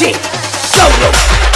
Go!